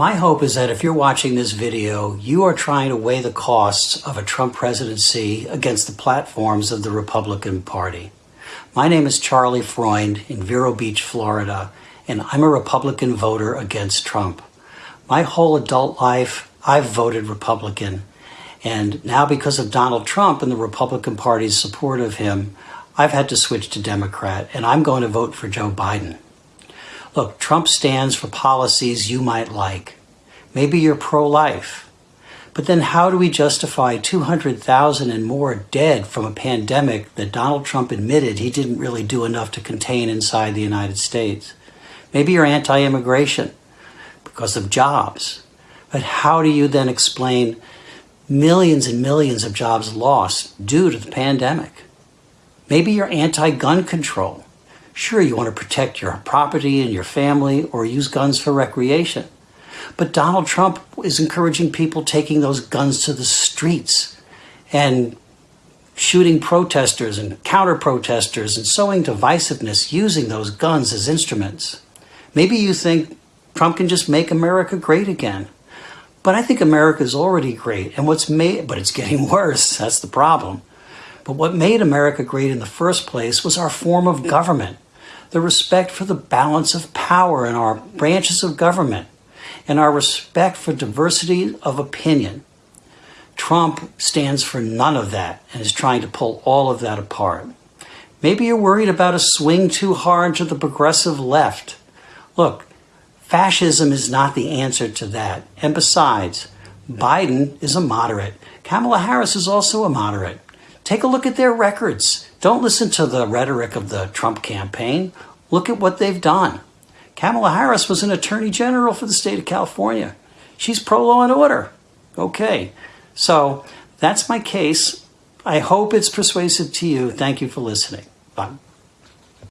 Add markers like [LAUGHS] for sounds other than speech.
My hope is that if you're watching this video, you are trying to weigh the costs of a Trump presidency against the platforms of the Republican Party. My name is Charlie Freund in Vero Beach, Florida, and I'm a Republican voter against Trump. My whole adult life, I've voted Republican. And now because of Donald Trump and the Republican Party's support of him, I've had to switch to Democrat, and I'm going to vote for Joe Biden. Look, Trump stands for policies you might like. Maybe you're pro-life. But then how do we justify 200,000 and more dead from a pandemic that Donald Trump admitted he didn't really do enough to contain inside the United States? Maybe you're anti-immigration because of jobs. But how do you then explain millions and millions of jobs lost due to the pandemic? Maybe you're anti-gun control Sure, you want to protect your property and your family or use guns for recreation. But Donald Trump is encouraging people taking those guns to the streets and shooting protesters and counter protesters and sowing divisiveness using those guns as instruments. Maybe you think Trump can just make America great again. But I think America is already great. And what's made, but it's getting [LAUGHS] worse. That's the problem. But what made America great in the first place was our form of government the respect for the balance of power in our branches of government, and our respect for diversity of opinion. Trump stands for none of that and is trying to pull all of that apart. Maybe you're worried about a swing too hard to the progressive left. Look, fascism is not the answer to that. And besides, Biden is a moderate. Kamala Harris is also a moderate. Take a look at their records. Don't listen to the rhetoric of the Trump campaign. Look at what they've done. Kamala Harris was an attorney general for the state of California. She's pro law and order. Okay, so that's my case. I hope it's persuasive to you. Thank you for listening. Bye.